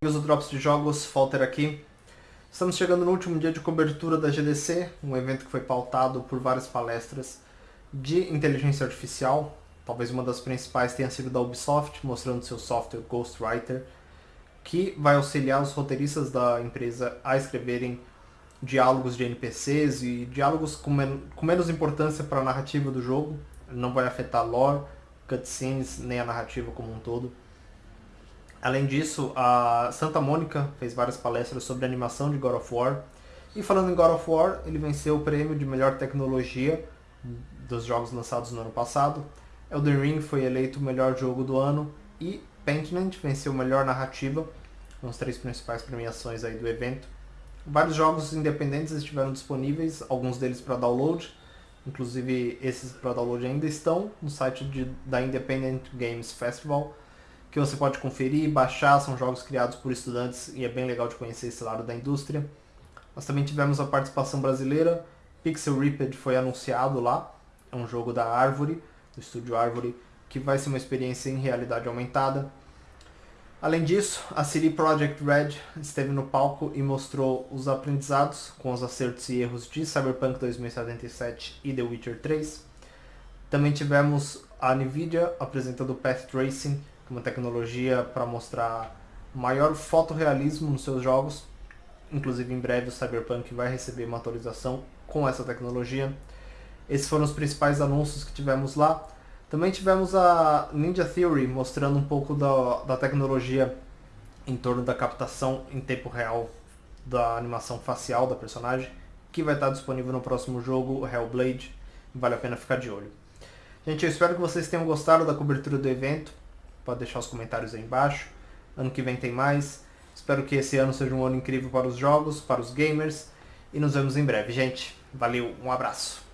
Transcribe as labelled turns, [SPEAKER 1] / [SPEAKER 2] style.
[SPEAKER 1] Amigos do Drops de Jogos, Falter aqui. Estamos chegando no último dia de cobertura da GDC, um evento que foi pautado por várias palestras de inteligência artificial. Talvez uma das principais tenha sido da Ubisoft, mostrando seu software Ghostwriter, que vai auxiliar os roteiristas da empresa a escreverem diálogos de NPCs e diálogos com, men com menos importância para a narrativa do jogo. Não vai afetar lore, cutscenes, nem a narrativa como um todo. Além disso, a Santa Mônica fez várias palestras sobre animação de God of War. E falando em God of War, ele venceu o prêmio de melhor tecnologia dos jogos lançados no ano passado. Elden Ring foi eleito o melhor jogo do ano e Pentiment venceu melhor narrativa, as três principais premiações aí do evento. Vários jogos independentes estiveram disponíveis, alguns deles para download, inclusive esses para download ainda estão no site de, da Independent Games Festival, que você pode conferir baixar, são jogos criados por estudantes e é bem legal de conhecer esse lado da indústria. Nós também tivemos a participação brasileira, Pixel Ripped foi anunciado lá, é um jogo da Árvore, do estúdio Árvore, que vai ser uma experiência em realidade aumentada. Além disso, a CD Projekt Red esteve no palco e mostrou os aprendizados com os acertos e erros de Cyberpunk 2077 e The Witcher 3. Também tivemos a Nvidia apresentando o Path Tracing, uma tecnologia para mostrar maior fotorrealismo nos seus jogos. Inclusive em breve o Cyberpunk vai receber uma atualização com essa tecnologia. Esses foram os principais anúncios que tivemos lá. Também tivemos a Ninja Theory mostrando um pouco da, da tecnologia em torno da captação em tempo real da animação facial da personagem, que vai estar disponível no próximo jogo, Hellblade. Vale a pena ficar de olho. Gente, eu espero que vocês tenham gostado da cobertura do evento. Pode deixar os comentários aí embaixo. Ano que vem tem mais. Espero que esse ano seja um ano incrível para os jogos, para os gamers. E nos vemos em breve, gente. Valeu, um abraço.